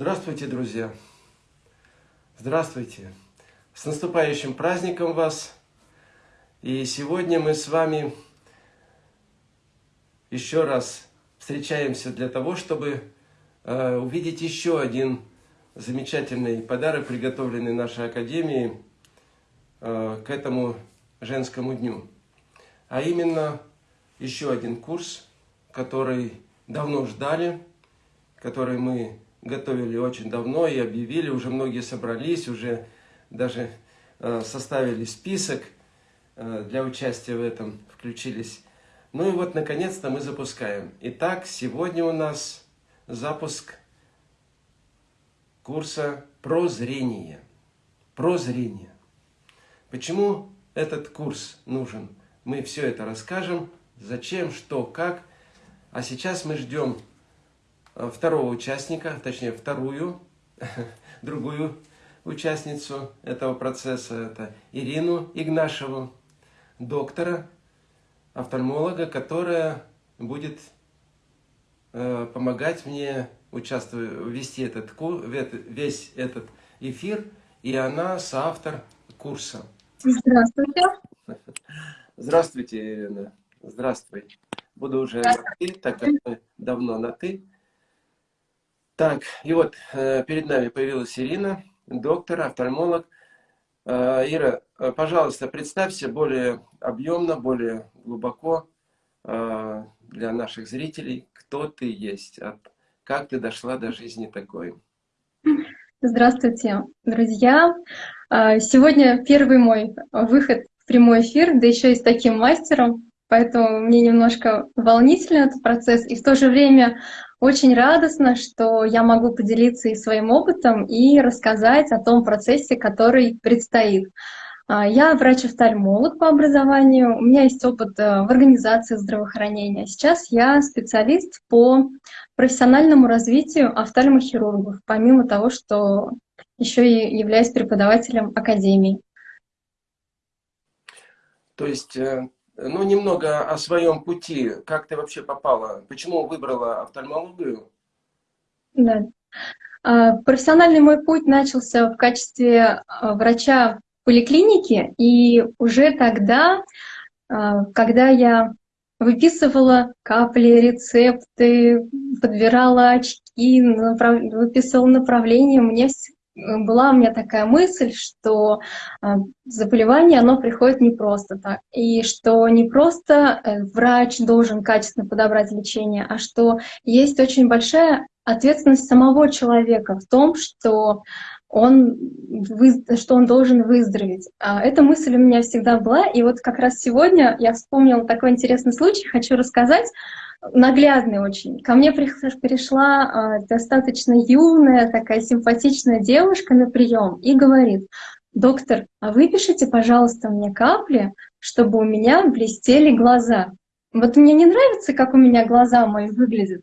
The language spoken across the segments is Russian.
Здравствуйте, друзья! Здравствуйте! С наступающим праздником вас! И сегодня мы с вами еще раз встречаемся для того, чтобы э, увидеть еще один замечательный подарок, приготовленный нашей Академией э, к этому женскому дню. А именно еще один курс, который давно ждали, который мы готовили очень давно и объявили, уже многие собрались, уже даже э, составили список э, для участия в этом, включились. Ну и вот, наконец-то мы запускаем. Итак, сегодня у нас запуск курса про зрение. Про зрение. Почему этот курс нужен? Мы все это расскажем. Зачем, что, как. А сейчас мы ждем второго участника, точнее вторую, другую участницу этого процесса, это Ирину Игнашеву, доктора, офтальмолога, которая будет э, помогать мне участвовать, вести этот, весь этот эфир, и она соавтор курса. Здравствуйте. Здравствуйте, Ирина. Здравствуй. Буду уже на «ты», так как мы давно на «ты». Так, и вот э, перед нами появилась Ирина, доктор, офтальмолог. Э, Ира, э, пожалуйста, представься более объемно, более глубоко для наших зрителей, кто ты есть, как ты дошла до жизни такой. Здравствуйте, друзья. Сегодня первый мой выход в прямой эфир, да еще и с таким мастером. Поэтому мне немножко волнительный этот процесс, и в то же время очень радостно, что я могу поделиться и своим опытом, и рассказать о том процессе, который предстоит. А, я врач-офтальмолог по образованию, у меня есть опыт э, в организации здравоохранения. Сейчас я специалист по профессиональному развитию офтальмохирургов, помимо того, что еще и являюсь преподавателем академии. То есть э, ну, немного о своем пути. Как ты вообще попала? Почему выбрала офтальмологию? Да. А, профессиональный мой путь начался в качестве а, врача поликлиники, и уже тогда, а, когда я выписывала капли, рецепты, подбирала очки, направ... выписывала направление, мне была у меня такая мысль, что а, заболевание, оно приходит не просто так, и что не просто э, врач должен качественно подобрать лечение, а что есть очень большая ответственность самого человека в том, что он, что он должен выздороветь. А, эта мысль у меня всегда была, и вот как раз сегодня я вспомнила такой интересный случай, хочу рассказать наглядный очень. Ко мне пришла э, достаточно юная, такая симпатичная девушка на прием и говорит, доктор, а выпишите, пожалуйста, мне капли, чтобы у меня блестели глаза. Вот мне не нравится, как у меня глаза мои выглядят.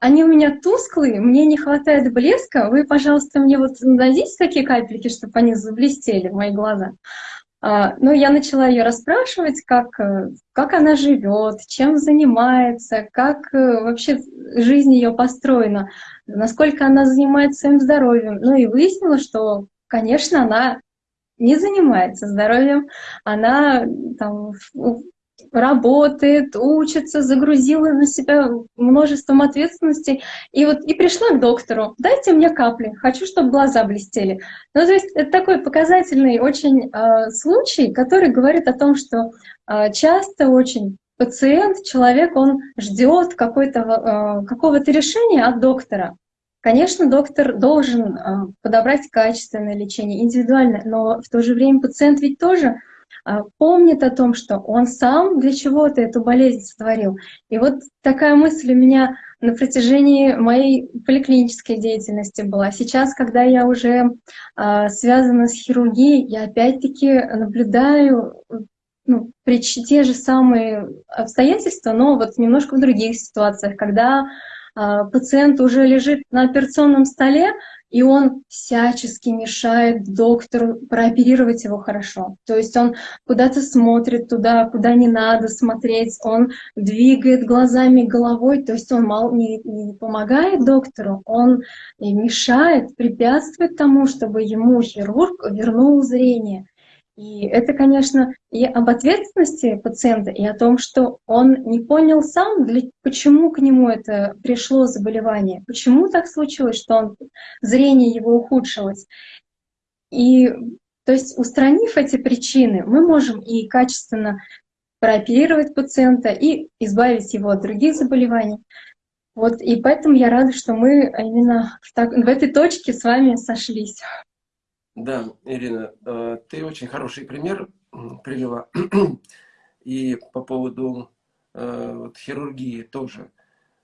Они у меня тусклые, мне не хватает блеска. Вы, пожалуйста, мне вот дадите такие капельки, чтобы они заблестели, мои глаза. А, ну, я начала ее расспрашивать, как, э, как она живет, чем занимается, как э, вообще жизнь ее построена, насколько она занимается своим здоровьем. Ну и выяснила, что, конечно, она не занимается здоровьем, она там, работает, учится, загрузила на себя множеством ответственностей. И вот и пришла к доктору, дайте мне капли, хочу, чтобы глаза блестели. Ну, то есть это такой показательный очень э, случай, который говорит о том, что э, часто очень пациент, человек, он ждет какого-то э, какого решения от доктора. Конечно, доктор должен подобрать качественное лечение, индивидуальное, но в то же время пациент ведь тоже помнит о том, что он сам для чего-то эту болезнь сотворил. И вот такая мысль у меня на протяжении моей поликлинической деятельности была. Сейчас, когда я уже а, связана с хирургией, я опять-таки наблюдаю ну, при те же самые обстоятельства, но вот немножко в других ситуациях, когда а, пациент уже лежит на операционном столе, и он всячески мешает доктору прооперировать его хорошо. То есть он куда-то смотрит туда, куда не надо смотреть, он двигает глазами, головой, то есть он мало не, не помогает доктору, он мешает, препятствует тому, чтобы ему хирург вернул зрение. И это, конечно, и об ответственности пациента, и о том, что он не понял сам, для, почему к нему это пришло заболевание, почему так случилось, что он, зрение его ухудшилось. И то есть устранив эти причины, мы можем и качественно прооперировать пациента и избавить его от других заболеваний. Вот, и поэтому я рада, что мы именно в, так, в этой точке с вами сошлись. Да, Ирина, э, ты очень хороший пример привела. И по поводу э, вот, хирургии тоже.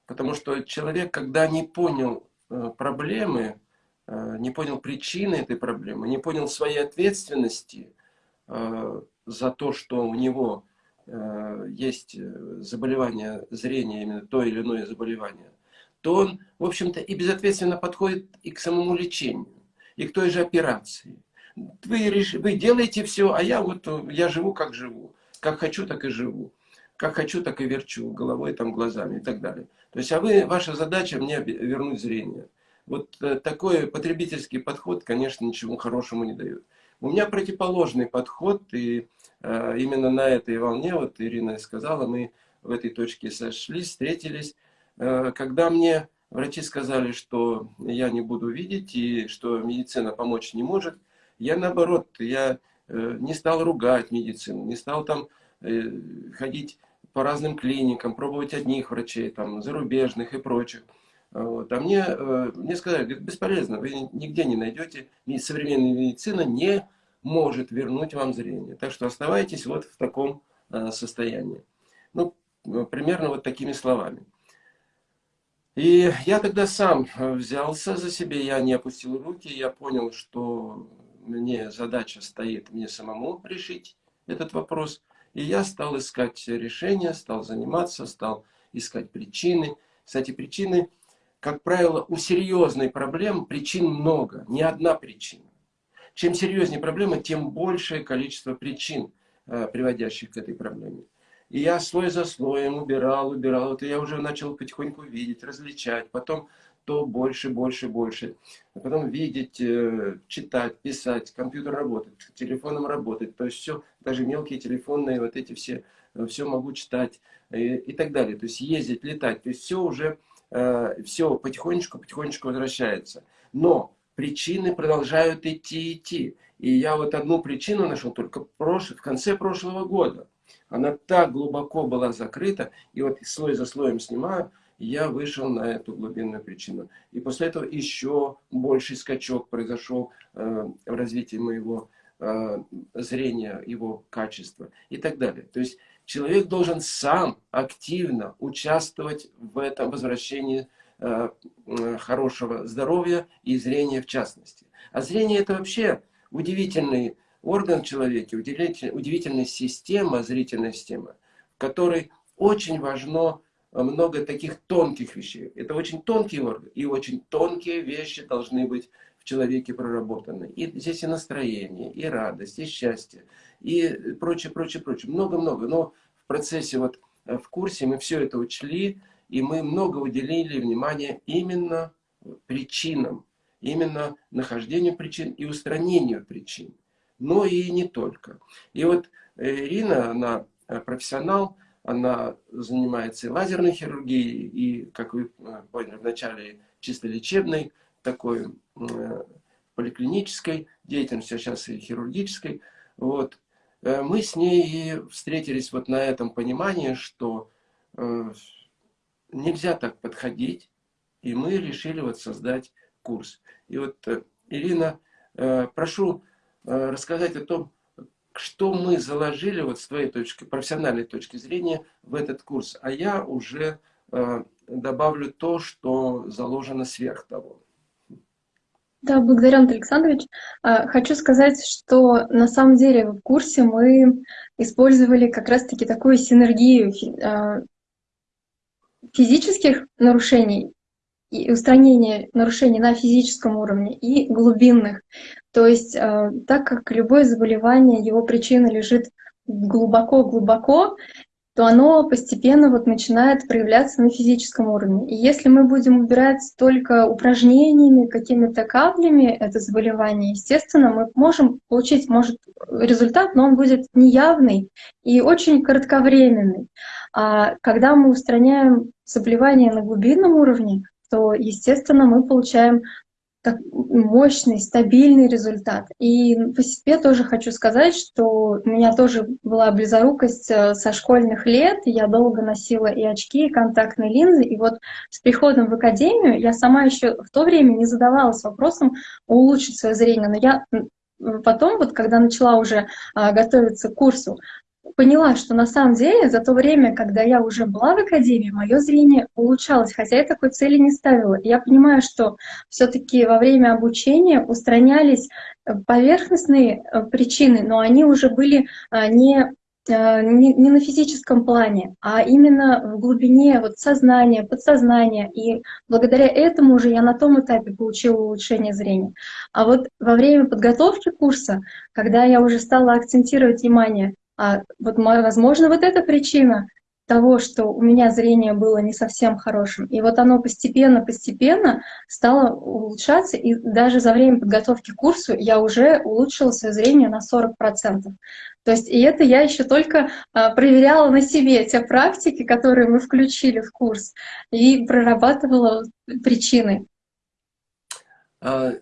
Потому что человек, когда не понял э, проблемы, не понял причины этой проблемы, не понял своей ответственности за то, что у него есть заболевание зрения, именно то или иное заболевание, то он, в общем-то, и безответственно подходит и к самому лечению и к той же операции. Вы, вы делаете все, а я вот я живу как живу. Как хочу, так и живу. Как хочу, так и верчу головой, там, глазами и так далее. То есть, а вы, ваша задача мне вернуть зрение. Вот э, такой потребительский подход, конечно, ничего хорошему не дает. У меня противоположный подход, и э, именно на этой волне, вот Ирина сказала, мы в этой точке сошлись, встретились, э, когда мне Врачи сказали, что я не буду видеть и что медицина помочь не может. Я наоборот, я э, не стал ругать медицину, не стал там э, ходить по разным клиникам, пробовать одних врачей, там, зарубежных и прочих. Вот. А мне, э, мне сказали, говорит, бесполезно, вы нигде не найдете, современная медицина не может вернуть вам зрение. Так что оставайтесь вот в таком состоянии. Ну, примерно вот такими словами. И я тогда сам э, взялся за себя, я не опустил руки, я понял, что мне задача стоит мне самому решить этот вопрос. И я стал искать решения, стал заниматься, стал искать причины. Кстати, причины, как правило, у серьезной проблемы причин много, не одна причина. Чем серьезнее проблема, тем большее количество причин, э, приводящих к этой проблеме. И я слой за слоем убирал, убирал. Это я уже начал потихоньку видеть, различать. Потом то больше, больше, больше. А потом видеть, э, читать, писать, компьютер работает, телефоном работает. То есть все, даже мелкие телефонные вот эти все, э, все могу читать и, и так далее. То есть ездить, летать. То есть все уже, э, все потихонечку, потихонечку возвращается. Но причины продолжают идти, идти. И я вот одну причину нашел только прош... в конце прошлого года. Она так глубоко была закрыта, и вот слой за слоем снимаю, я вышел на эту глубинную причину. И после этого еще больший скачок произошел э, в развитии моего э, зрения, его качества и так далее. То есть человек должен сам активно участвовать в этом возвращении э, хорошего здоровья и зрения в частности. А зрение это вообще удивительный орган в человеке, удивительная система, зрительная система, в которой очень важно э, много таких тонких вещей. Это очень тонкий орган, и очень тонкие вещи должны быть в человеке проработаны. И здесь и настроение, и радость, и счастье, и прочее, прочее, прочее. Много-много. Но в процессе, вот э, в курсе мы все это учли, и мы много уделили внимания именно причинам, именно нахождению причин и устранению причин но и не только. И вот э, Ирина, она э, профессионал, она занимается и лазерной хирургией, и, как вы э, поняли, вначале чисто лечебной, такой поликлинической деятельностью, а сейчас и хирургической. Вот. Мы с ней встретились вот на этом понимании, что нельзя так подходить, и мы решили вот создать курс. И вот, Ирина, прошу Э, рассказать о том, что мы заложили вот с твоей точки, профессиональной точки зрения в этот курс. А я уже э, добавлю то, что заложено сверх того. Да, благодарю, Антон Александрович. Э, хочу сказать, что на самом деле в курсе мы использовали как раз-таки такую синергию физических нарушений и устранения нарушений на физическом уровне и глубинных. То есть, э, так как любое заболевание, его причина лежит глубоко-глубоко, то оно постепенно вот начинает проявляться на физическом уровне. И если мы будем убирать только упражнениями, какими-то каплями это заболевание, естественно, мы можем получить, может, результат, но он будет неявный и очень кратковременный. А когда мы устраняем заболевание на глубинном уровне, то, естественно, мы получаем так, мощный, стабильный результат. И по себе тоже хочу сказать, что у меня тоже была близорукость э, со школьных лет. Я долго носила и очки, и контактные линзы. И вот с приходом в академию я сама еще в то время не задавалась вопросом улучшить свое зрение. Но я потом, вот когда начала уже а, готовиться к курсу, поняла, что на самом деле за то время, когда я уже была в академии, мое зрение улучшалось, хотя я такой цели не ставила. Я понимаю, что все-таки во время обучения устранялись э, поверхностные э, причины, но они уже были э, не не, не на физическом плане, а именно в глубине вот сознания, подсознания. И благодаря этому уже я на том этапе получила улучшение зрения. А вот во время подготовки курса, когда я уже стала акцентировать внимание а вот, возможно, вот эта причина того, что у меня зрение было не совсем хорошим. И вот оно постепенно-постепенно стало улучшаться, и даже за время подготовки к курсу я уже улучшила свое зрение на 40%. То есть и это я еще только а, проверяла на себе те практики, которые мы включили в курс, и прорабатывала причины. А,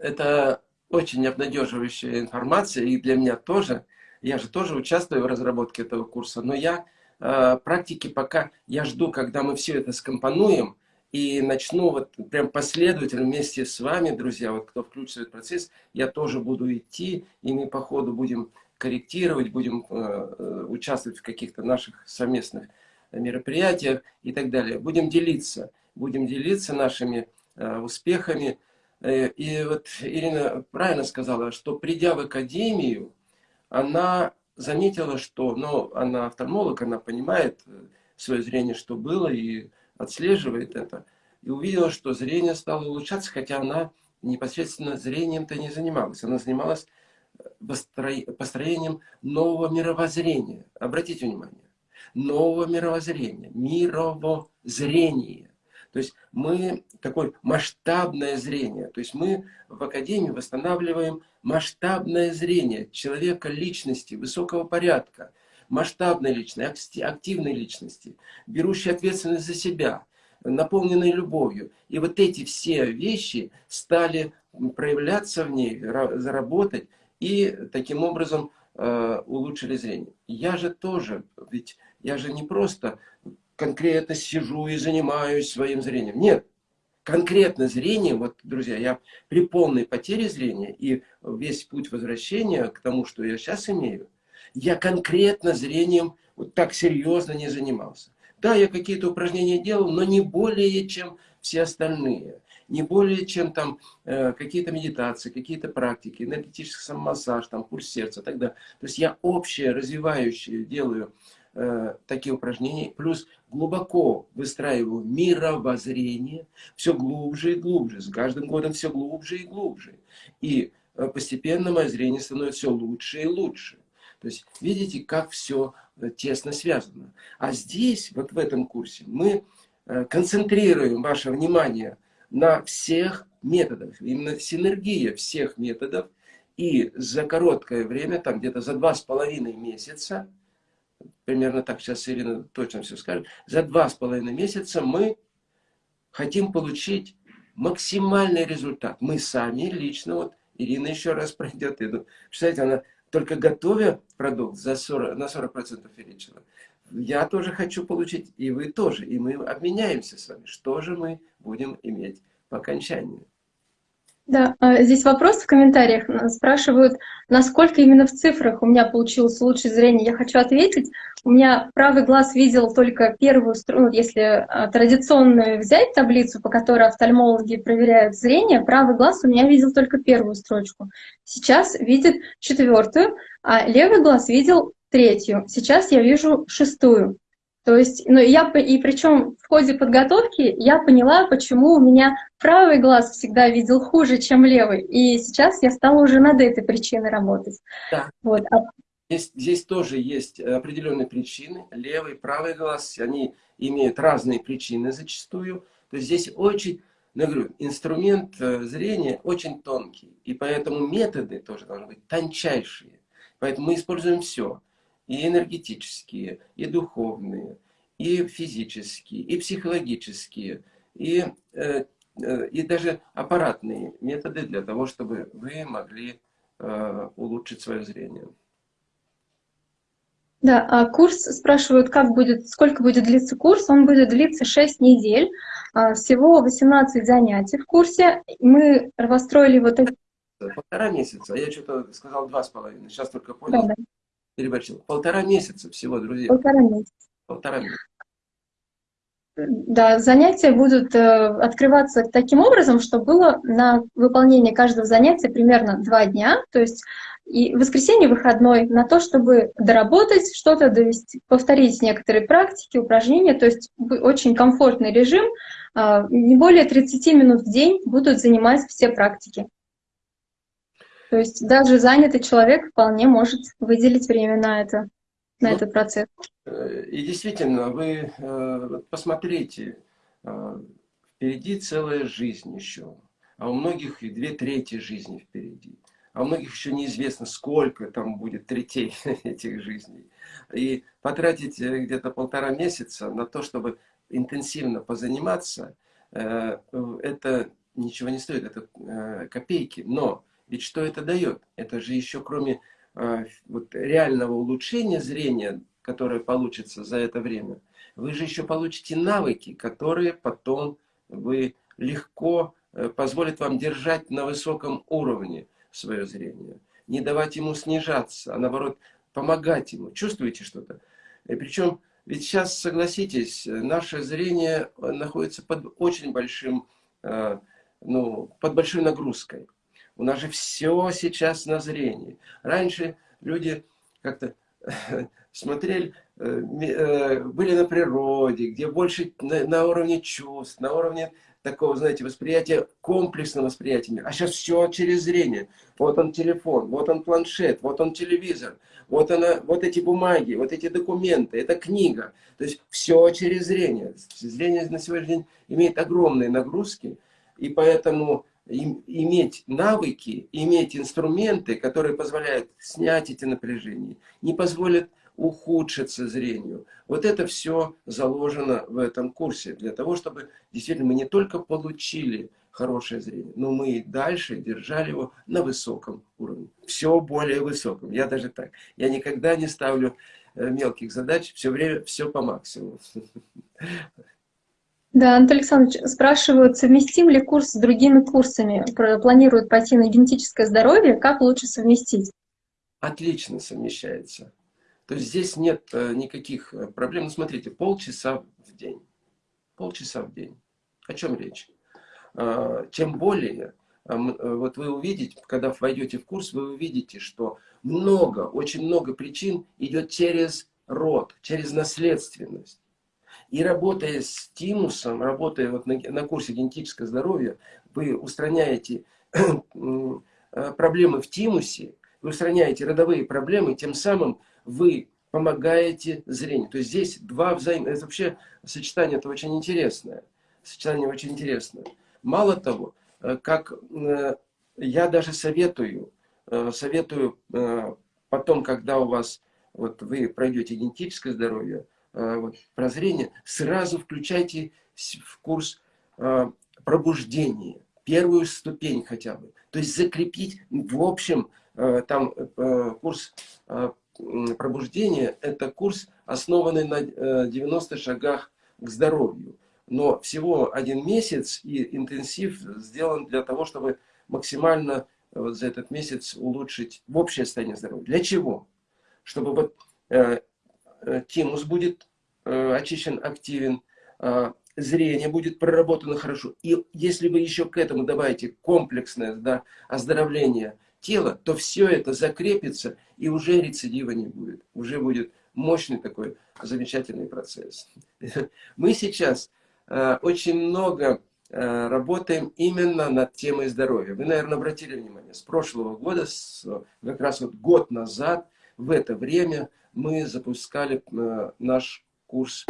это очень обнадеживающая информация, и для меня тоже – я же тоже участвую в разработке этого курса, но я э, практики пока, я жду, когда мы все это скомпонуем, и начну вот прям последовательно вместе с вами, друзья, вот кто включится этот процесс, я тоже буду идти, и мы по ходу будем корректировать, будем э, э участвовать в каких-то наших совместных мероприятиях и так далее. Будем делиться, будем делиться нашими э, успехами. Э, и вот Ирина правильно сказала, что придя в академию, она заметила, что, ну, она офтальмолог, она понимает э, свое зрение, что было, и отслеживает это. И увидела, что зрение стало улучшаться, хотя она непосредственно зрением-то не занималась. Она занималась э, построением нового мировоззрения. Обратите внимание. Нового мировоззрения. Мировоззрение. То есть мы такое масштабное зрение. То есть мы в Академии восстанавливаем масштабное зрение человека, личности, высокого порядка, масштабной личности, активной личности, берущей ответственность за себя, наполненной любовью. И вот эти все вещи стали проявляться в ней, заработать, и таким образом э, улучшили зрение. Я же тоже, ведь я же не просто конкретно сижу и занимаюсь своим зрением. Нет, конкретно зрение, вот, друзья, я при полной потере зрения и весь путь возвращения к тому, что я сейчас имею, я конкретно зрением вот так серьезно не занимался. Да, я какие-то упражнения делал, но не более, чем все остальные. Не более, чем там э, какие-то медитации, какие-то практики, энергетический самомассаж, там, пульс сердца далее. То есть я общее, развивающее делаю Э, такие упражнения, плюс глубоко выстраиваю мировоззрение, все глубже и глубже, с каждым годом все глубже и глубже. И э, постепенно мое зрение становится все лучше и лучше. То есть видите, как все э, тесно связано. А здесь, вот в этом курсе, мы концентрируем ваше внимание на всех методах, именно синергия всех методов, и за короткое время, там где-то за два с половиной месяца, примерно так сейчас Ирина точно все скажет, за два с половиной месяца мы хотим получить максимальный результат. Мы сами лично, вот Ирина еще раз пройдет, иду. Представляете, она только готовя продукт за 40, на 40% увеличила. Я тоже хочу получить, и вы тоже, и мы обменяемся с вами. Что же мы будем иметь по окончанию? Да, а, здесь вопрос в комментариях. Спрашивают, насколько именно в цифрах у меня получилось лучшее зрение. Я хочу ответить. У меня правый глаз видел только первую струну. Ну, если а, традиционную взять таблицу, по которой офтальмологи проверяют зрение, правый глаз у меня видел только первую строчку. Сейчас видит четвертую, а левый глаз видел третью. Сейчас я вижу шестую. То есть, ну, я, и причем в ходе подготовки я поняла, почему у меня правый глаз всегда видел хуже, чем левый. И сейчас я стала уже над этой причиной работать. Да. Вот. А здесь, здесь тоже есть определенные причины. Левый, правый глаз, они имеют разные причины зачастую. То есть здесь очень, ну, я говорю, инструмент э, зрения очень тонкий. И поэтому методы тоже должны быть тончайшие. Поэтому мы используем все и энергетические, и духовные, и физические, и психологические, и, э, э, и даже аппаратные методы для того, чтобы вы могли э, улучшить свое зрение. Да, а курс спрашивают, как будет, сколько будет длиться курс. Он будет длиться 6 недель, а, всего 18 занятий в курсе. Мы расстроили вот это. Полтора месяца, я что-то сказал два с половиной, сейчас только понял. Да, да переборщил. Полтора месяца всего, друзья. Полтора месяца. Полтора месяца. Да, занятия будут э, открываться таким образом, что было на выполнение каждого занятия примерно два дня, то есть и воскресенье выходной на то, чтобы доработать что-то, довести, повторить некоторые практики, упражнения, то есть очень комфортный режим, э, не более 30 минут в день будут занимать все практики. То есть даже занятый человек вполне может выделить время на это, на ну, этот процесс. Э, и действительно, вы э, посмотрите, э, впереди целая жизнь еще, а у многих и две трети жизни впереди. А у многих еще неизвестно, сколько там будет третей этих жизней. И потратить где-то полтора месяца на то, чтобы интенсивно позаниматься, это ничего не стоит, это копейки. Но ведь что это дает? Это же еще кроме э, вот, реального улучшения зрения, которое получится за это время, вы же еще получите навыки, которые потом вы легко э, позволят вам держать на высоком уровне свое зрение. Не давать ему снижаться, а наоборот помогать ему. Чувствуете что-то? И причем, ведь сейчас, согласитесь, наше зрение находится под очень большим, э, ну, под большой нагрузкой. У нас же все сейчас на зрении. Раньше люди как-то смотрели, э, э, были на природе, где больше на уровне чувств, на уровне такого, знаете, восприятия, комплексного восприятия. А сейчас все через зрение. Вот он телефон, вот он планшет, вот он телевизор, вот, она, вот эти бумаги, вот эти документы, это книга. То есть все через зрение. Зрение на сегодняшний день имеет огромные нагрузки, и поэтому иметь навыки, иметь инструменты, которые позволяют снять эти напряжения, не позволят ухудшиться зрению. Вот это все заложено в этом курсе, для того, чтобы действительно мы не только получили хорошее зрение, но мы и дальше держали его на высоком уровне. Все более высоком. Я даже так. Я никогда не ставлю э, мелких задач, все время все по максимуму. Да, Анатолий Александрович, спрашивают, совместим ли курс с другими курсами? Планируют пойти на генетическое здоровье, как лучше совместить? Отлично совмещается. То есть здесь нет э, никаких э, проблем. Ну, смотрите, полчаса в день. Полчаса в день. О чем речь? А, тем более, э, вот вы увидите, когда войдете в курс, вы увидите, что много, очень много причин идет через род, через наследственность. И работая с тимусом, работая вот на, на курсе генетическое здоровье, вы устраняете э, проблемы в тимусе, вы устраняете родовые проблемы, тем самым вы помогаете зрению. То есть здесь два взаимных... Это вообще сочетание это очень интересное. Сочетание очень интересное. Мало того, э, как э, я даже советую, советую потом, когда у вас, вот вы пройдете генетическое здоровье, вот, прозрения, сразу включайте в курс э, пробуждения, первую ступень хотя бы. То есть закрепить, в общем, э, там курс пробуждения, это курс, основанный на 90 шагах к здоровью. Но всего один месяц и интенсив сделан для того, чтобы максимально вот за этот месяц улучшить в общее состояние здоровья. Для чего? Чтобы вот Э, тимус будет э, очищен, активен, э, зрение будет проработано хорошо. И если вы еще к этому добавите комплексное да, оздоровление тела, то все это закрепится, и уже рецидива не будет. Уже будет мощный такой замечательный процесс. Мы сейчас э, очень много э, работаем именно над темой здоровья. Вы, наверное, обратили внимание, с прошлого года, с, как раз вот год назад, в это время мы запускали э, наш курс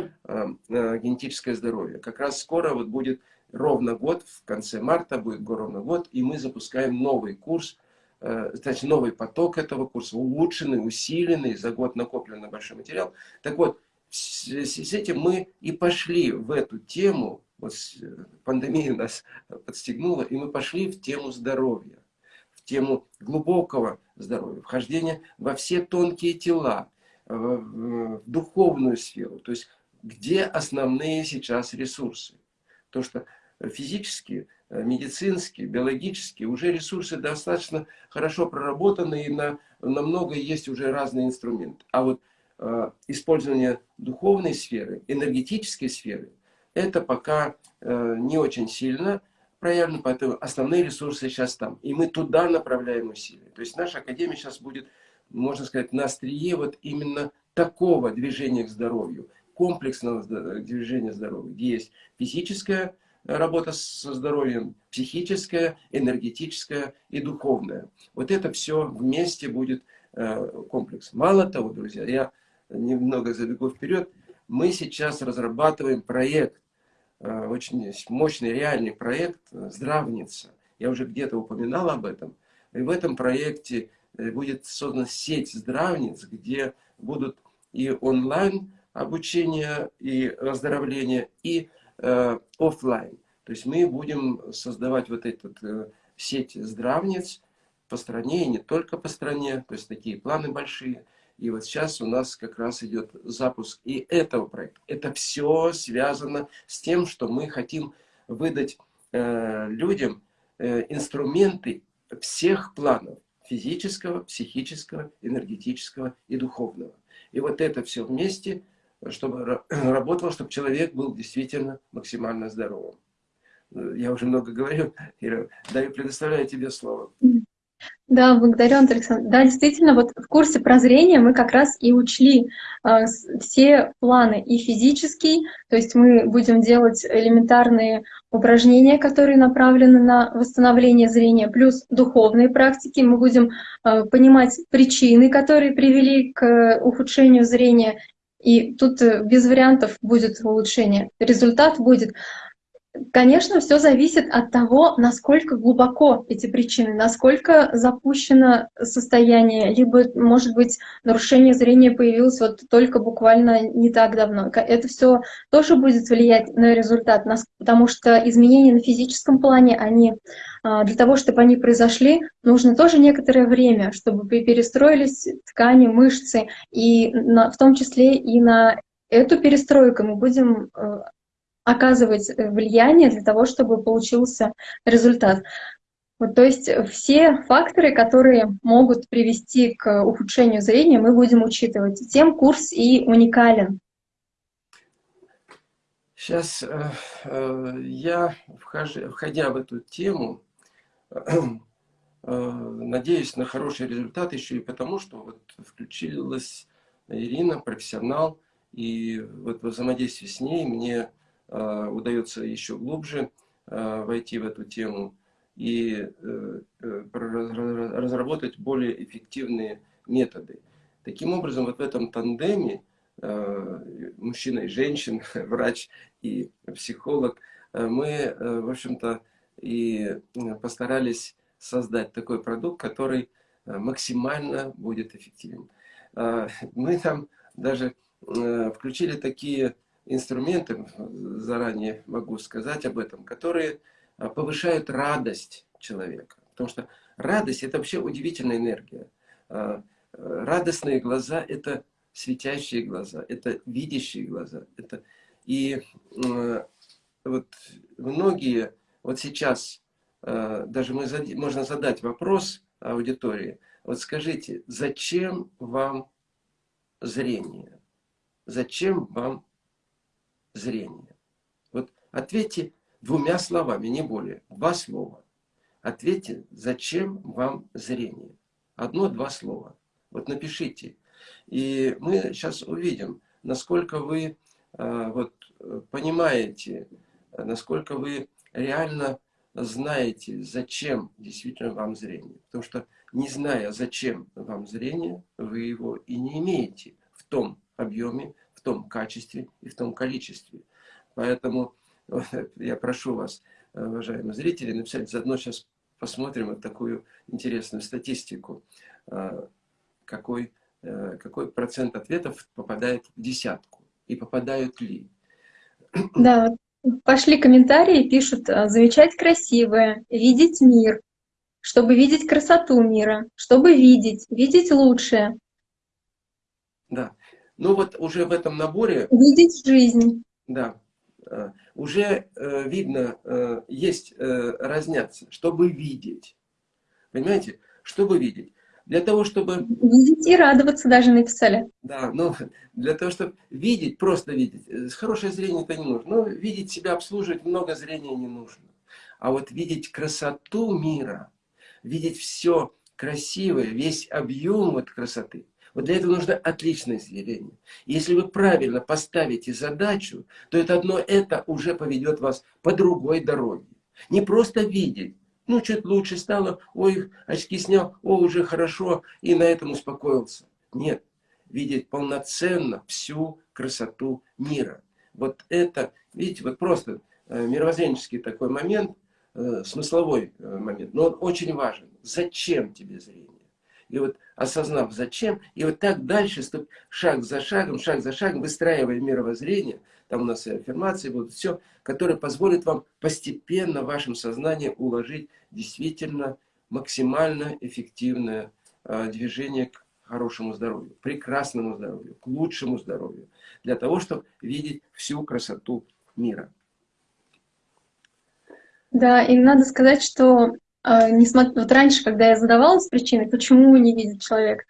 «Генетическое здоровье». Как раз скоро вот будет ровно год, в конце марта будет ровно год, и мы запускаем новый курс Э, значит, новый поток этого курса, улучшенный, усиленный, за год накопленный большой материал. Так вот, с этим мы и пошли в эту тему, вот пандемия нас подстегнула, и мы пошли в тему здоровья, в тему глубокого здоровья, вхождения во все тонкие тела, в, в духовную сферу, то есть где основные сейчас ресурсы. То, что физически Э, медицинские, биологические, уже ресурсы достаточно хорошо проработаны, и на, на много есть уже разные инструменты. А вот э, использование духовной сферы, энергетической сферы, это пока э, не очень сильно проявлено, поэтому основные ресурсы сейчас там. И мы туда направляем усилия. То есть наша Академия сейчас будет, можно сказать, на острие вот именно такого движения к здоровью, комплексного движения к здоровью, где есть физическое, работа со здоровьем, психическая, энергетическая и духовная. Вот это все вместе будет э, комплекс. Мало того, друзья, я немного забегу вперед, мы сейчас разрабатываем проект, э, очень мощный реальный проект «Здравница». Я уже где-то упоминал об этом. И в этом проекте э, будет создана сеть здравниц, где будут и онлайн обучение, и оздоровление, и э, офлайн. То есть мы будем создавать вот эту э, сеть здравниц по стране, и не только по стране, то есть такие планы большие. И вот сейчас у нас как раз идет запуск и этого проекта. Это все связано с тем, что мы хотим выдать э, людям э, инструменты всех планов. Физического, психического, энергетического и духовного. И вот это все вместе – чтобы работало, чтобы человек был действительно максимально здоровым. Я уже много говорю, Ира, даю, предоставляю тебе слово. Да, благодарю, Антон Александрович. Да, действительно, вот в курсе прозрения мы как раз и учли э, все планы и физический, то есть мы будем делать элементарные упражнения, которые направлены на восстановление зрения, плюс духовные практики. Мы будем э, понимать причины, которые привели к ухудшению зрения, и тут э, без вариантов будет улучшение. Результат будет Конечно, все зависит от того, насколько глубоко эти причины, насколько запущено состояние, либо, может быть, нарушение зрения появилось вот только буквально не так давно. Это все тоже будет влиять на результат, потому что изменения на физическом плане, они а, для того, чтобы они произошли, нужно тоже некоторое время, чтобы перестроились ткани, мышцы, и на, в том числе и на эту перестройку мы будем э, оказывать э, влияние для того, чтобы получился результат. Вот, то есть все факторы, которые могут привести к ухудшению зрения, мы будем учитывать. Тем курс и уникален. Сейчас э, э, я, входя в эту тему, э, надеюсь на хороший результат еще и потому, что вот включилась Ирина, профессионал, и вот во взаимодействии с ней мне Э, удается еще глубже э, войти в эту тему и э, разработать более эффективные методы. Таким образом, вот в этом тандеме мужчина и женщина, врач и психолог, мы, в общем-то, и постарались создать такой продукт, который максимально будет эффективен. Мы там даже включили такие инструменты, заранее могу сказать об этом, которые а, повышают радость человека. Потому что радость – это вообще удивительная энергия. А, радостные глаза – это светящие глаза, это видящие глаза. Это... И вот многие, вот сейчас а, даже мы, можно задать вопрос аудитории, вот скажите, зачем вам зрение? Зачем вам зрения. Вот ответьте двумя словами, не более. Два слова. Ответьте, зачем вам зрение. Одно-два слова. Вот напишите. И мы сейчас увидим, насколько вы вот, понимаете, насколько вы реально знаете, зачем действительно вам зрение. Потому что не зная, зачем вам зрение, вы его и не имеете в том объеме, в том качестве и в том количестве. Поэтому я прошу вас, уважаемые зрители, написать заодно сейчас посмотрим вот такую интересную статистику. А, какой, э, какой процент ответов попадает в десятку? И попадают ли? Да, пошли комментарии, пишут а, «замечать красивое», «видеть мир», чтобы видеть красоту мира, чтобы видеть, видеть лучшее. Да. Ну вот уже в этом наборе... Видеть жизнь. Да. Э, уже э, видно, э, есть разняться, чтобы видеть. Понимаете? Чтобы видеть. Для того, чтобы... Видеть и радоваться даже написали. Да, ну, для того, чтобы видеть, просто видеть. Хорошее зрение это не нужно. Но видеть себя, обслуживать много зрения не нужно. А вот видеть красоту мира, видеть все красивое, весь объем вот красоты, вот для этого нужно отличное зрение. Если вы правильно поставите задачу, то это одно это уже поведет вас по другой дороге. Не просто видеть, ну, чуть лучше стало, ой, очки снял, о, уже хорошо, и на этом успокоился. Нет, видеть полноценно всю красоту мира. Вот это, видите, вот просто э, мировоззренческий такой момент, э, смысловой э, момент, но он очень важен. Зачем тебе зрение? И вот осознав зачем, и вот так дальше, шаг за шагом, шаг за шагом, выстраивая мировоззрение, там у нас и аффирмации будут, все, которое позволит вам постепенно в вашем сознании уложить действительно максимально эффективное э, движение к хорошему здоровью, прекрасному здоровью, к лучшему здоровью, для того, чтобы видеть всю красоту мира. Да, и надо сказать, что несмотря, вот раньше, когда я задавалась причиной, почему не видит человек,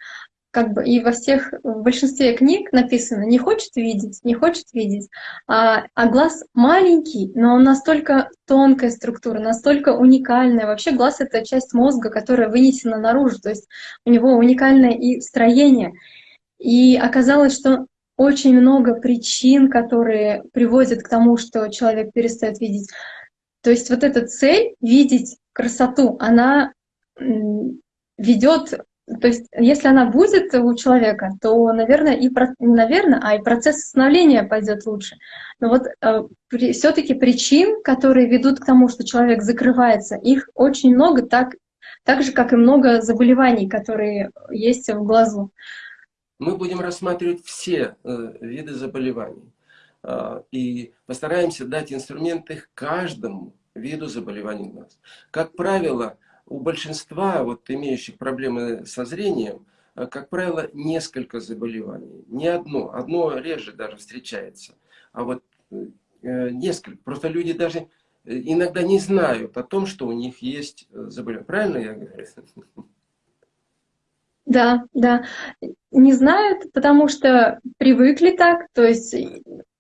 как бы и во всех, в большинстве книг написано, не хочет видеть, не хочет видеть, а, а глаз маленький, но он настолько тонкая структура, настолько уникальная. Вообще глаз — это часть мозга, которая вынесена наружу, то есть у него уникальное и строение. И оказалось, что очень много причин, которые приводят к тому, что человек перестает видеть. То есть вот эта цель — видеть красоту, она ведет, то есть если она будет у человека, то, наверное, и наверное, а и процесс становления пойдет лучше. Но вот э, все-таки причин, которые ведут к тому, что человек закрывается, их очень много, так, так же, как и много заболеваний, которые есть в глазу. Мы будем рассматривать все э, виды заболеваний э, и постараемся дать инструменты каждому виду заболеваний глаз. Как правило, у большинства вот, имеющих проблемы со зрением, э, как правило, несколько заболеваний. Не одно, одно реже даже встречается. А вот э, несколько. Просто люди даже э, иногда не знают о том, что у них есть заболевание. Правильно я говорю? Да, да. Не знают, потому что привыкли так, то есть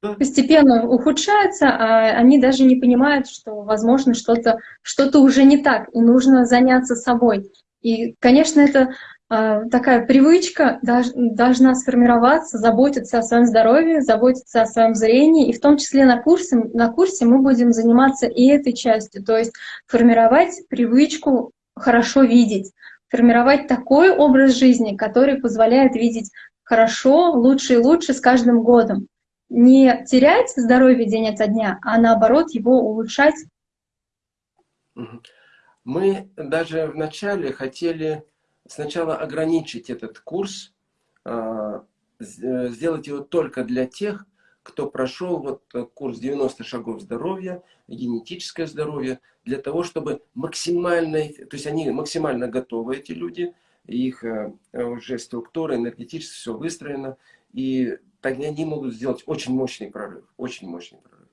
постепенно ухудшается, а они даже не понимают, что, возможно, что-то что, -то, уже не так, и нужно заняться собой. И, конечно, это э, такая привычка должна сформироваться, заботиться о своем здоровье, заботиться о своем зрении, и в том числе на курсе, на курсе мы будем заниматься и этой частью, то есть формировать привычку хорошо видеть, формировать такой образ жизни, который позволяет видеть хорошо, лучше и лучше с каждым годом не терять здоровье день ото дня, а наоборот его улучшать. Мы даже вначале хотели сначала ограничить этот курс, а, сделать его только для тех, кто прошел вот курс 90 шагов здоровья, генетическое здоровье, для того, чтобы максимально, то есть они максимально готовы, эти люди, их э, уже структура энергетически все выстроено, и тогда они могут сделать очень мощный прорыв, очень мощный прорыв.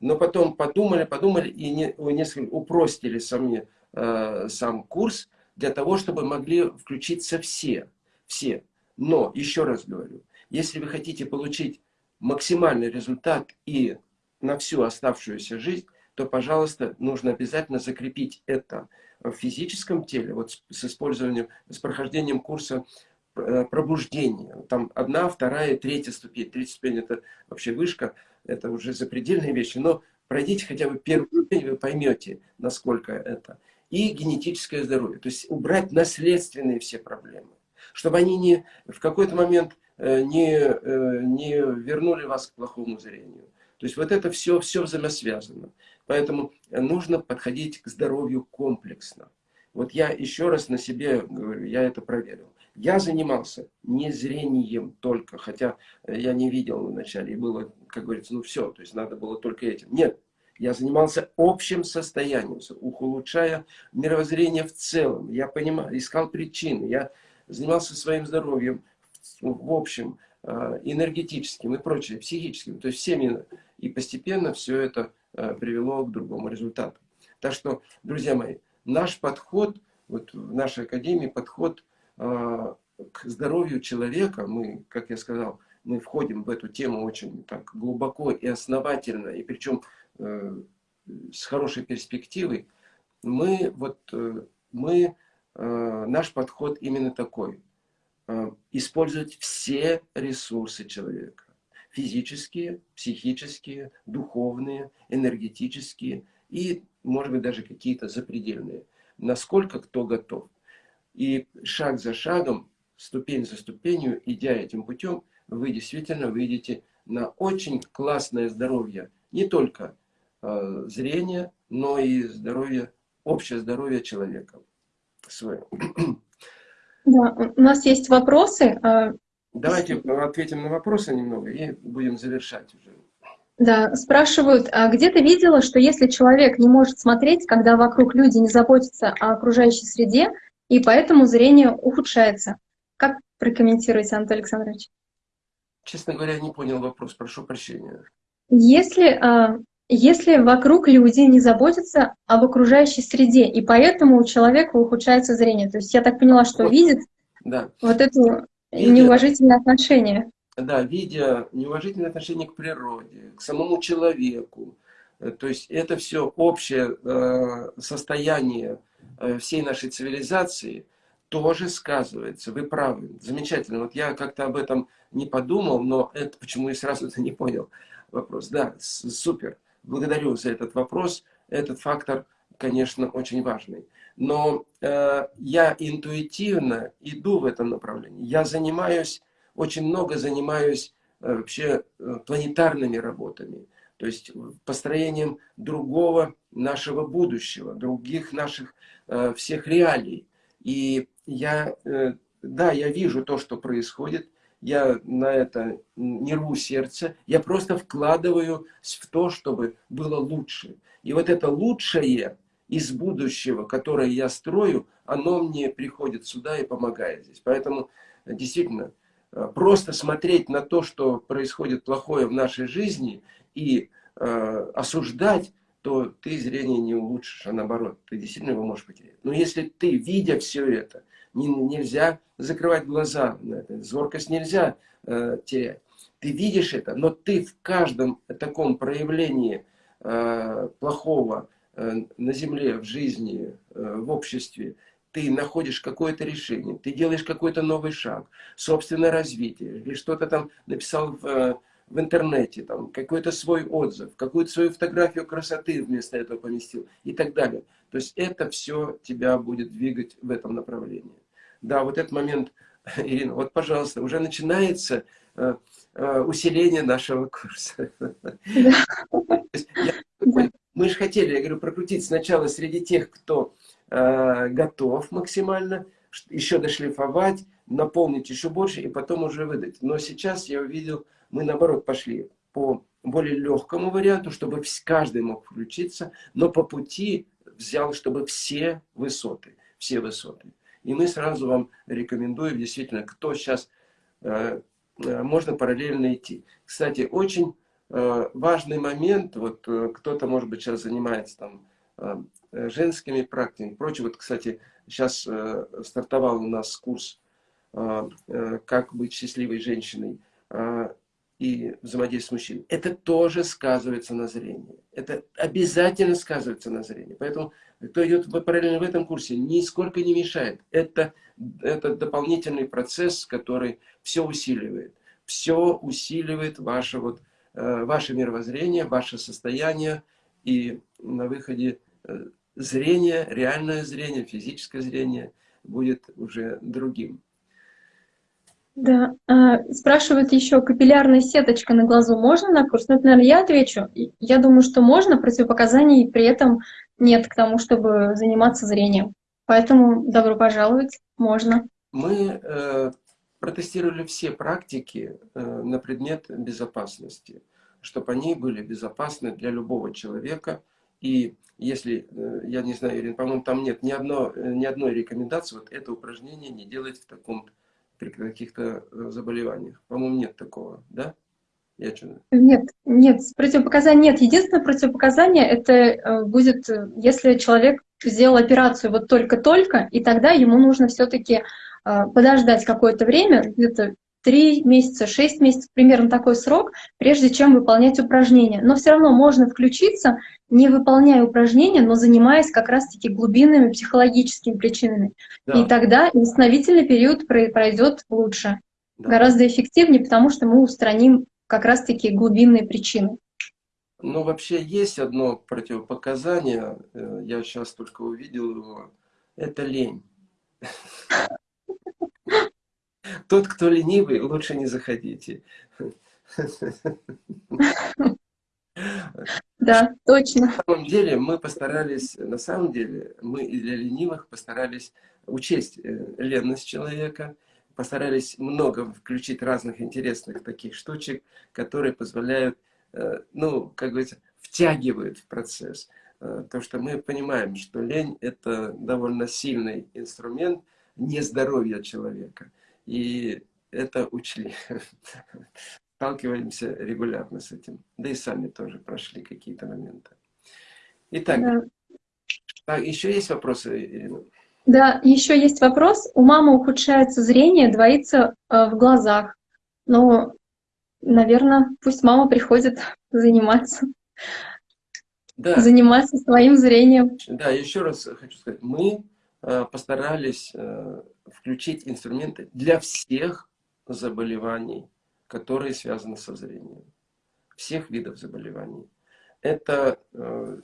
Но потом подумали, подумали и не, несколько упростили сами, э, сам курс для того, чтобы могли включиться все, все. Но, еще раз говорю, если вы хотите получить максимальный результат и на всю оставшуюся жизнь, то, пожалуйста, нужно обязательно закрепить это в физическом теле, вот с, с использованием, с прохождением курса пробуждение. Там одна, вторая, третья ступень. Третья ступень это вообще вышка, это уже запредельные вещи. Но пройдите хотя бы первую ступень, вы поймете, насколько это. И генетическое здоровье. То есть убрать наследственные все проблемы. Чтобы они не, в какой-то момент э, не, э, не вернули вас к плохому зрению. То есть вот это все, все взаимосвязано. Поэтому нужно подходить к здоровью комплексно. Вот я еще раз на себе говорю, я это проверил. Я занимался не зрением только, хотя я не видел вначале, и было, как говорится, ну все, то есть надо было только этим. Нет, я занимался общим состоянием, улучшая мировоззрение в целом. Я понимал, искал причины, я занимался своим здоровьем в общем, э, энергетическим и прочее, психическим, то есть всеми. И постепенно все это э, привело к другому результату. Так что, друзья мои, наш подход, вот в нашей академии подход э, к здоровью человека, мы, как я сказал, мы входим в эту тему очень так глубоко и основательно, и причем э, с хорошей перспективой, мы, вот, э, мы, э, наш подход именно такой. Э, использовать все ресурсы человека. Физические, психические, духовные, энергетические и может быть, даже какие-то запредельные. Насколько кто готов. И шаг за шагом, ступень за ступенью, идя этим путем, вы действительно выйдете на очень классное здоровье. Не только э, зрение, но и здоровье, общее здоровье человека. Свое. Да, у нас есть вопросы. А, Давайте ответим на вопросы немного и будем завершать уже. Да, спрашивают, а где ты видела, что если человек не может смотреть, когда вокруг люди не заботятся о окружающей среде, и поэтому зрение ухудшается? Как прокомментируете, Антон Александрович? Честно говоря, не понял вопрос, прошу прощения. Если, а, если вокруг люди не заботятся об окружающей среде, и поэтому у человека ухудшается зрение, то есть я так поняла, что вот, видит да. вот это неуважительное отношение да, видя неуважительное отношение к природе, к самому человеку, то есть это все общее э, состояние э, всей нашей цивилизации тоже сказывается. Вы правы, замечательно. Вот я как-то об этом не подумал, но это почему я сразу это не понял вопрос. Да, супер. Благодарю за этот вопрос. Этот фактор, конечно, очень важный. Но э, я интуитивно иду в этом направлении. Я занимаюсь очень много занимаюсь э, вообще э, планетарными работами, то есть построением другого нашего будущего, других наших э, всех реалий. И я, да, я вижу то, что происходит, я на это не рву сердце, я просто вкладываю в то, чтобы было лучше. И вот это лучшее из будущего, которое я строю, оно мне приходит сюда и помогает здесь. Поэтому действительно Э, просто смотреть на то, что происходит плохое в нашей жизни и э, осуждать, то ты зрение не улучшишь, а наоборот, ты действительно его можешь потерять. Но если ты, видя все это, не, нельзя закрывать глаза на это, зоркость нельзя э, терять. Ты видишь это, но ты в каждом таком проявлении э, плохого э, на земле, в жизни, э, в обществе, ты находишь какое-то решение, ты делаешь какой-то новый шаг, собственное развитие, или что-то там написал в, э, в интернете, там, какой-то свой отзыв, какую-то свою фотографию красоты вместо этого поместил и так далее. То есть это все тебя будет двигать в этом направлении. Да, вот этот момент, Ирина, вот, пожалуйста, уже начинается э, э, усиление нашего курса. Мы же хотели, я говорю, прокрутить сначала среди тех, кто Э, готов максимально, еще дошлифовать, наполнить еще больше и потом уже выдать. Но сейчас я увидел, мы наоборот пошли по более легкому варианту, чтобы каждый мог включиться, но по пути взял, чтобы все высоты, все высоты. И мы сразу вам рекомендуем, действительно, кто сейчас, э, э, можно параллельно идти. Кстати, очень важный момент, вот кто-то, может быть, сейчас занимается там женскими практиками. Прочее, вот, кстати, сейчас э, стартовал у нас курс э, «Как быть счастливой женщиной» и взаимодействие с мужчиной. Это тоже сказывается на зрении. Это обязательно сказывается на зрении. Поэтому, кто идет параллельно в этом курсе, нисколько не мешает. Это, это дополнительный процесс, который все усиливает. Все усиливает ваше, вот, э, ваше мировоззрение, ваше состояние. И на выходе э, зрение, реальное зрение, физическое зрение будет уже другим. Да, а, спрашивают еще, капиллярная сеточка на глазу можно на курс? Ну, это, наверное, я отвечу. Я думаю, что можно, противопоказаний при этом нет к тому, чтобы заниматься зрением. Поэтому добро пожаловать, можно. Мы э, протестировали все практики э, на предмет безопасности, чтобы они были безопасны для любого человека. И если, э, я не знаю, Ирина, по-моему, там нет ни, одно, э, ни одной рекомендации, вот это упражнение не делать в таком при каких-то э, заболеваниях. По-моему, нет такого, да? Я что? Нет, нет, противопоказаний нет. Единственное противопоказание это будет, если человек сделал операцию вот только-только, и тогда ему нужно все-таки подождать какое-то время, где-то 3 месяца, 6 месяцев, примерно такой срок, прежде чем выполнять упражнения. Но все равно можно включиться, не выполняя упражнения, но занимаясь как раз-таки глубинными психологическими причинами. Да. И тогда восстановительный период пройдет лучше, да. гораздо эффективнее, потому что мы устраним как раз-таки глубинные причины. Ну, вообще есть одно противопоказание, э, я сейчас только увидел его, это лень. Тот, кто ленивый, лучше не заходите. Да, точно. На самом деле мы постарались, на самом деле мы и для ленивых постарались учесть э, ленность человека, постарались много включить разных интересных таких штучек, которые позволяют, э, ну, как говорится, втягивают в процесс. Э, то, что мы понимаем, что лень – это довольно сильный инструмент нездоровья человека. И это учли. Сталкиваемся регулярно с этим. Да и сами тоже прошли какие-то моменты. Итак, да. так, еще есть вопросы, Ирина? Да, еще есть вопрос. У мамы ухудшается зрение, двоится э, в глазах. Но, наверное, пусть мама приходит заниматься. Да. Заниматься своим зрением. Да, еще раз хочу сказать. Мы э, постарались э, включить инструменты для всех заболеваний, которые связаны со зрением. Всех видов заболеваний. Это э,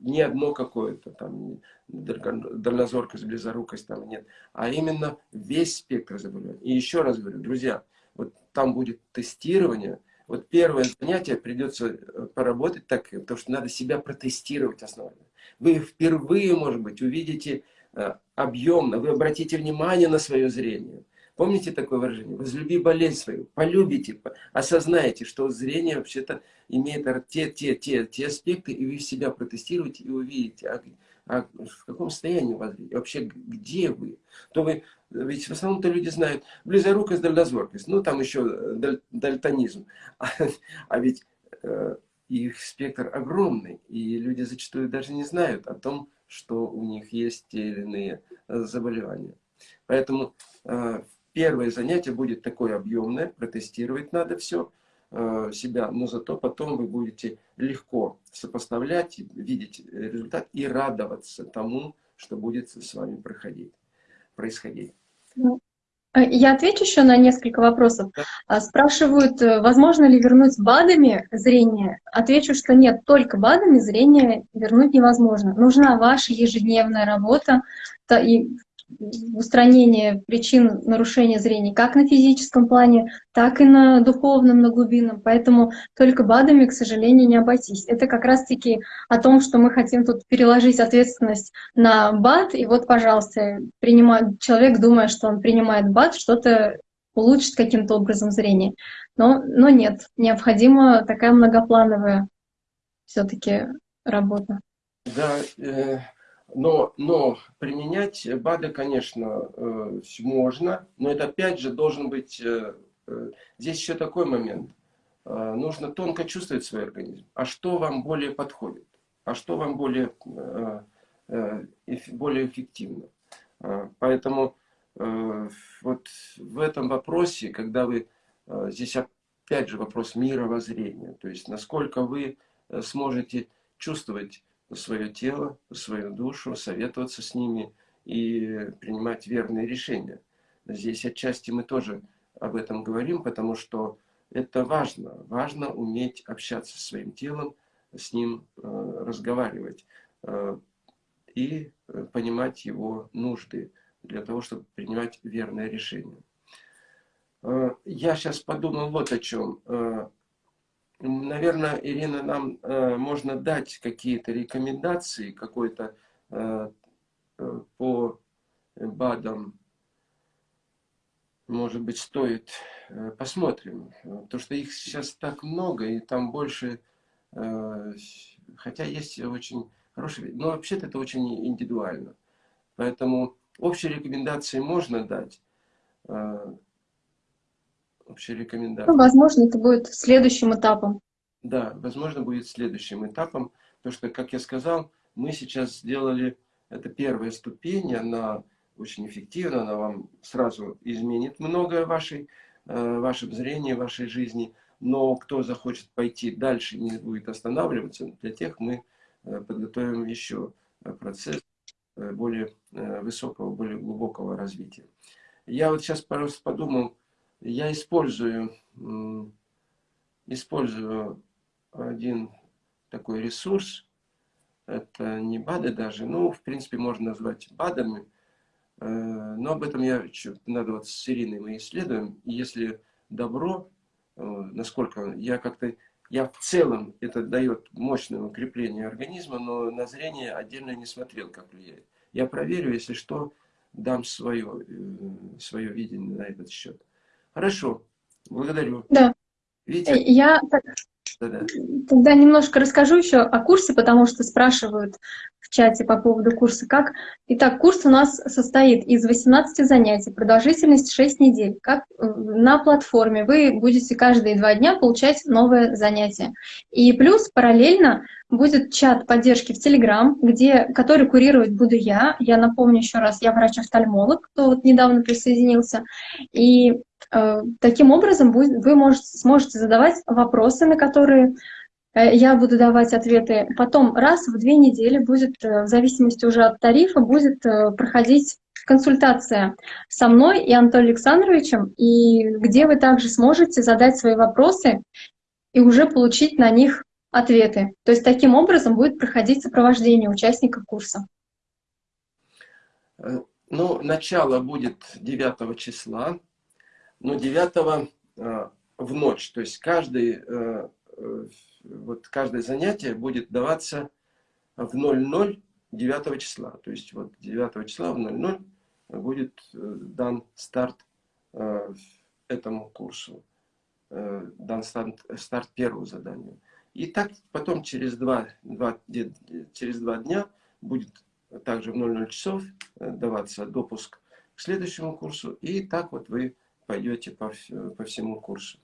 не одно какое-то, там, дальнозоркость, близорукость, там нет, а именно весь спектр заболеваний. И еще раз говорю, друзья, вот там будет тестирование, вот первое занятие придется э, поработать так, потому что надо себя протестировать основательно. Вы впервые, может быть, увидите объемно, вы обратите внимание на свое зрение. Помните такое выражение? Возлюби болезнь свою, полюбите, осознаете, что зрение вообще-то имеет те, те, те, те аспекты, и вы себя протестируете и увидите, а, а в каком состоянии у вас вообще где вы. То вы, ведь в основном-то люди знают близорукость, дальнозоркость, ну там еще э, даль, дальтонизм. А, а ведь э, их спектр огромный, и люди зачастую даже не знают о том, что у них есть те или иные э, заболевания. Поэтому э, первое занятие будет такое объемное, протестировать надо все э, себя, но зато потом вы будете легко сопоставлять, видеть результат и радоваться тому, что будет с вами проходить, происходить. Ну, я отвечу еще на несколько вопросов. А, спрашивают, э, возможно ли вернуть БАДами зрение. Отвечу, что нет, только БАДами зрение вернуть невозможно. Нужна ваша ежедневная работа и устранение причин нарушения зрения как на физическом плане, так и на духовном, на глубинном. Поэтому только БАДами, к сожалению, не обойтись. Это как раз-таки о том, что мы хотим тут переложить ответственность на БАД. И вот, пожалуйста, принимает, человек, думая, что он принимает БАД, что-то улучшит каким-то образом зрение. Но, но нет, необходима такая многоплановая все-таки работа. Да, э, но, но применять БАДы, конечно, э, можно, но это опять же должен быть... Э, э, здесь еще такой момент. Нужно тонко чувствовать свой организм. А что вам более подходит? А что вам более, более эффективно? Поэтому вот в этом вопросе, когда вы... Здесь опять же вопрос мировоззрения. То есть насколько вы сможете чувствовать свое тело, свою душу, советоваться с ними и принимать верные решения. Здесь отчасти мы тоже об этом говорим, потому что это важно. Важно уметь общаться со своим телом, с ним э, разговаривать э, и понимать его нужды для того, чтобы принимать верное решение. Э, я сейчас подумал вот о чем. Э, наверное, Ирина, нам э, можно дать какие-то рекомендации, какой-то по БАДам, может быть, стоит, посмотрим. То, что их сейчас так много, и там больше, хотя есть очень хорошие, но вообще-то это очень индивидуально. Поэтому общие рекомендации можно дать, общие рекомендации. Ну, возможно, это будет следующим этапом. Да, возможно, будет следующим этапом, потому что, как я сказал, мы сейчас сделали, это первая ступень, она очень эффективна, она вам сразу изменит многое в вашей, э, вашем зрении, вашей жизни, но кто захочет пойти дальше и не будет останавливаться, для тех мы э, подготовим еще процесс э, более высокого, более глубокого развития. Я вот сейчас просто подумал, я использую, использую один такой ресурс. Это не БАДы даже, ну, в принципе, можно назвать БАДами. Э, но об этом я надо вот с Ириной мы исследуем. Если добро, э, насколько я как-то, я в целом, это дает мощное укрепление организма, но на зрение отдельно не смотрел, как влияет. Я проверю, если что, дам свое, э, свое видение на этот счет. Хорошо, благодарю. Да. Э, я да тогда немножко расскажу еще о курсе, потому что спрашивают в чате по поводу курса как. Итак, курс у нас состоит из 18 занятий, продолжительность 6 недель. Как э, на платформе вы будете каждые два дня получать новое занятие. И плюс параллельно будет чат поддержки в Телеграм, где, который курировать буду я. Я напомню еще раз, я врач-офтальмолог, кто вот недавно присоединился. И Э, таким образом, вы можете, сможете задавать вопросы, на которые э, я буду давать ответы. Потом раз в две недели будет, э, в зависимости уже от тарифа, будет проходить консультация со мной и Анатолием Александровичем, и где вы также сможете задать свои вопросы и уже получить на них ответы. То есть таким образом будет проходить сопровождение участников курса. Ну, начало будет 9 числа, но 9 э, в ночь. То есть каждый, э, э, вот каждое занятие будет даваться в 00 9 числа. То есть вот 9 числа в 00 будет дан старт этому курсу, дан старт, старт первого задания. И так потом через два, два, через два дня будет также в 00 часов даваться допуск к следующему курсу. И так вот вы пойдете по, по всему курсу.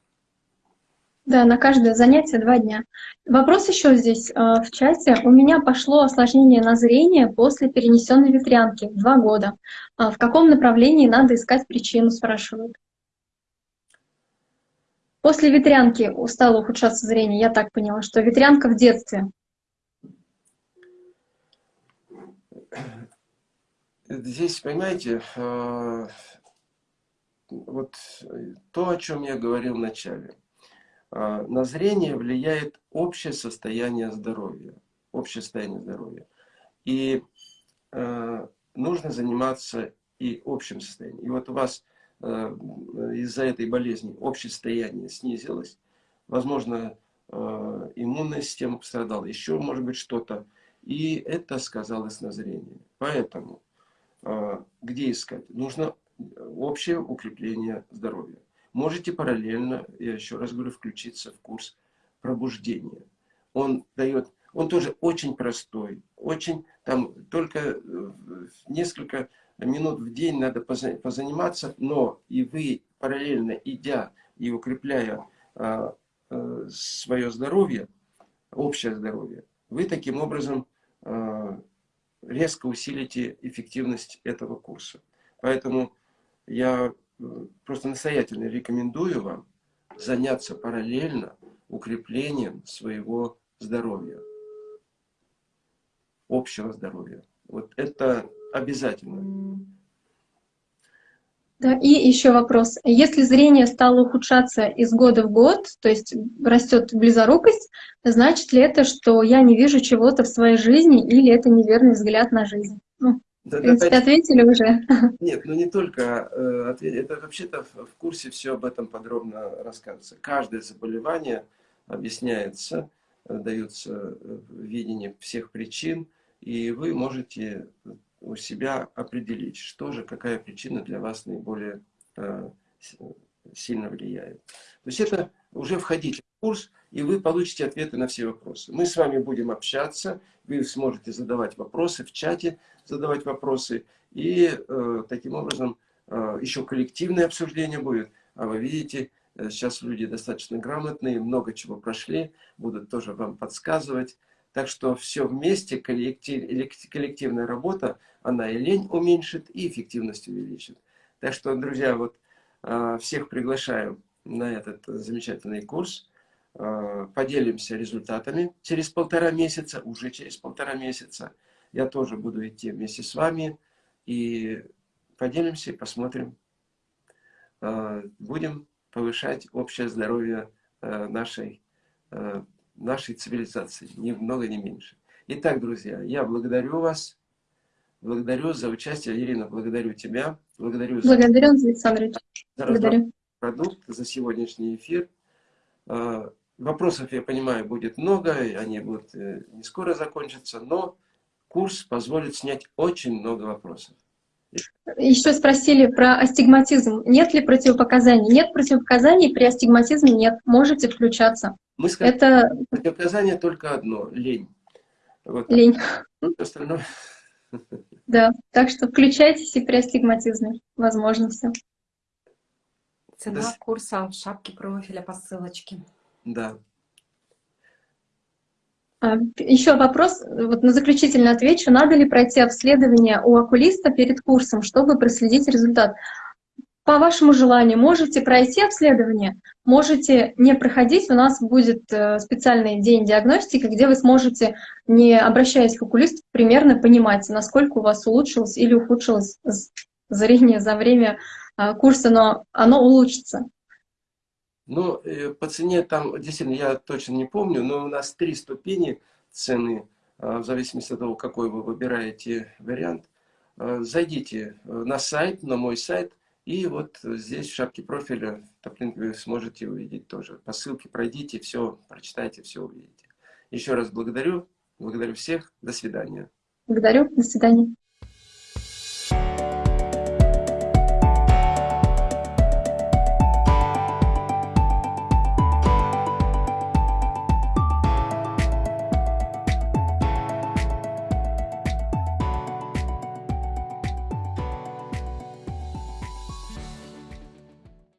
Да, на каждое занятие два дня. Вопрос еще здесь э, в чате. У меня пошло осложнение на зрение после перенесенной ветрянки два года. А в каком направлении надо искать причину, спрашивают. После ветрянки стало ухудшаться зрение, я так поняла, что ветрянка в детстве. Здесь, понимаете, э, вот э, то, о чем я говорил в начале. А, на зрение влияет общее состояние здоровья. Общее состояние здоровья. И э, нужно заниматься и общим состоянием. И вот у вас э, из-за этой болезни общее состояние снизилось. Возможно, э, иммунная система пострадала, еще может быть что-то. И это сказалось на зрении. Поэтому э, где искать? Нужно общее укрепление здоровья. Можете параллельно, я еще раз говорю, включиться в курс пробуждения. Он дает, он тоже очень простой, очень, там только э, несколько минут в день надо позаниматься, но и вы параллельно идя и укрепляя а, а, свое здоровье, общее здоровье, вы таким образом а, резко усилите эффективность этого курса. Поэтому я э, просто настоятельно рекомендую вам заняться параллельно укреплением своего здоровья. Общего здоровья. Вот это обязательно. Да, и еще вопрос. Если зрение стало ухудшаться из года в год, то есть растет близорукость, значит ли это, что я не вижу чего-то в своей жизни или это неверный взгляд на жизнь? Ну, да, в принципе, да, ответили уже. Нет, ну не только э, ответили. Это вообще-то в, в курсе все об этом подробно рассказывается. Каждое заболевание объясняется, э, дается э, видение всех причин, и вы можете у себя определить, что же, какая причина для вас наиболее э, сильно влияет. То есть это уже входите в курс, и вы получите ответы на все вопросы. Мы с вами будем общаться, вы сможете задавать вопросы в чате, задавать вопросы, и э, таким образом э, еще коллективное обсуждение будет. А вы видите, э, сейчас люди достаточно грамотные, много чего прошли, будут тоже вам подсказывать. Так что все вместе, коллектив, коллективная работа, она и лень уменьшит, и эффективность увеличит. Так что, друзья, вот а, всех приглашаю на этот замечательный курс. А, поделимся результатами через полтора месяца, уже через полтора месяца. Я тоже буду идти вместе с вами и поделимся и посмотрим. А, будем повышать общее здоровье нашей нашей цивилизации, ни много, ни меньше. Итак, друзья, я благодарю вас, благодарю за участие, Ирина, благодарю тебя, благодарю за, благодарю, Александр за благодарю. продукт, за сегодняшний эфир. А, вопросов, я понимаю, будет много, они будут э, не скоро закончатся, но курс позволит снять очень много вопросов. Еще спросили про астигматизм. Нет ли противопоказаний? Нет противопоказаний, при астигматизме нет. Можете включаться. Мы сказали, Это... противопоказание только одно – лень. Вот. Лень. Остальное... Да, так что включайтесь и при астигматизме. Возможно все. Цена До... курса шапки профиля по ссылочке. Да. А, Еще вопрос, вот на заключительно отвечу. Надо ли пройти обследование у окулиста перед курсом, чтобы проследить результат? По вашему желанию можете пройти обследование, можете не проходить. У нас будет э, специальный день диагностики, где вы сможете, не обращаясь к окулисту, примерно понимать, насколько у вас улучшилось или ухудшилось зрение за время э, курса, но оно улучшится. Ну, э, по цене там, действительно, я точно не помню, но у нас три ступени цены, а, в зависимости от того, какой вы выбираете вариант. А, зайдите на сайт, на мой сайт, и вот здесь в шапке профиля Топлинг вы сможете увидеть тоже. По ссылке пройдите, все, прочитайте, все увидите. Еще раз благодарю, благодарю всех, до свидания. Благодарю, до свидания.